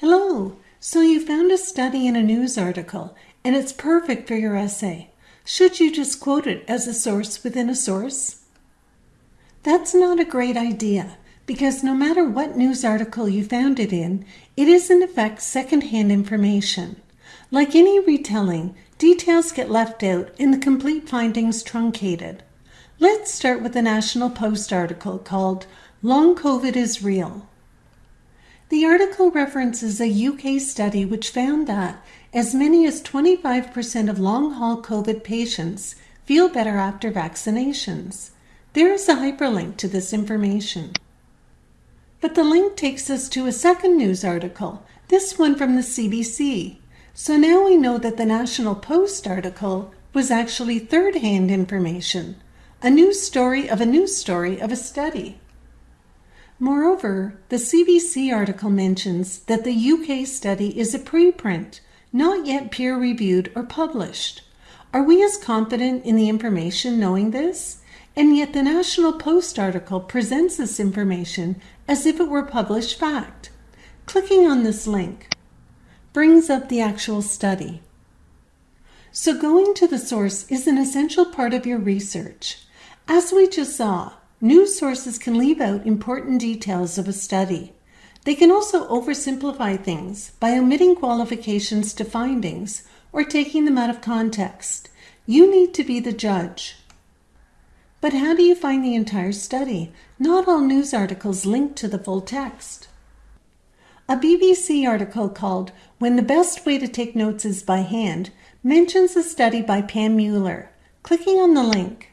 Hello! So you found a study in a news article and it's perfect for your essay. Should you just quote it as a source within a source? That's not a great idea because no matter what news article you found it in, it is in effect secondhand information. Like any retelling, details get left out and the complete findings truncated. Let's start with the National Post article called Long COVID is Real. The article references a UK study which found that as many as 25% of long haul COVID patients feel better after vaccinations. There is a hyperlink to this information. But the link takes us to a second news article, this one from the CBC. So now we know that the National Post article was actually third hand information, a news story of a news story of a study. Moreover, the CBC article mentions that the UK study is a preprint, not yet peer reviewed or published. Are we as confident in the information knowing this? And yet the National Post article presents this information as if it were published fact. Clicking on this link brings up the actual study. So going to the source is an essential part of your research. As we just saw, News sources can leave out important details of a study. They can also oversimplify things by omitting qualifications to findings or taking them out of context. You need to be the judge. But how do you find the entire study? Not all news articles link to the full text. A BBC article called When the Best Way to Take Notes is by Hand mentions a study by Pam Mueller. Clicking on the link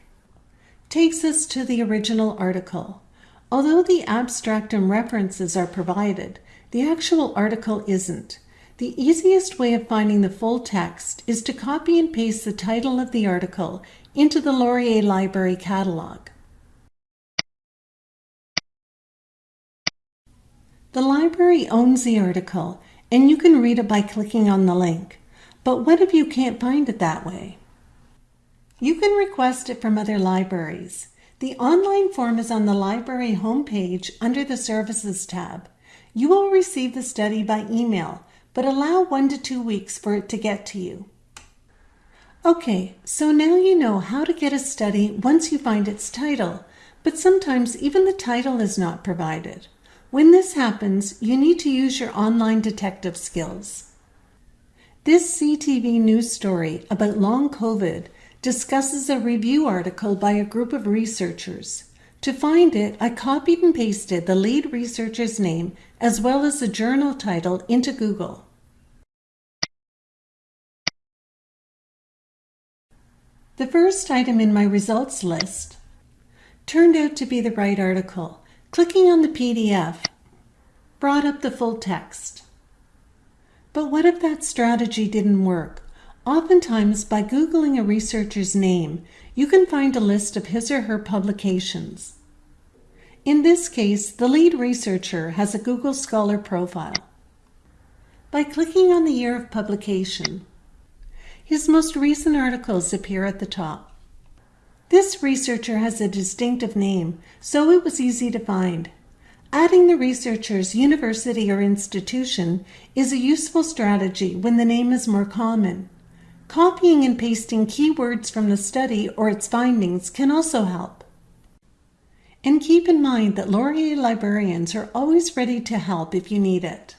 takes us to the original article. Although the abstract and references are provided, the actual article isn't. The easiest way of finding the full text is to copy and paste the title of the article into the Laurier Library catalog. The library owns the article, and you can read it by clicking on the link. But what if you can't find it that way? You can request it from other libraries. The online form is on the library homepage under the Services tab. You will receive the study by email, but allow one to two weeks for it to get to you. Okay, so now you know how to get a study once you find its title, but sometimes even the title is not provided. When this happens, you need to use your online detective skills. This CTV news story about long COVID discusses a review article by a group of researchers. To find it, I copied and pasted the lead researcher's name as well as the journal title into Google. The first item in my results list turned out to be the right article. Clicking on the PDF brought up the full text. But what if that strategy didn't work? Oftentimes, by Googling a researcher's name, you can find a list of his or her publications. In this case, the lead researcher has a Google Scholar profile. By clicking on the year of publication, his most recent articles appear at the top. This researcher has a distinctive name, so it was easy to find. Adding the researcher's university or institution is a useful strategy when the name is more common. Copying and pasting keywords from the study or its findings can also help. And keep in mind that Laurier librarians are always ready to help if you need it.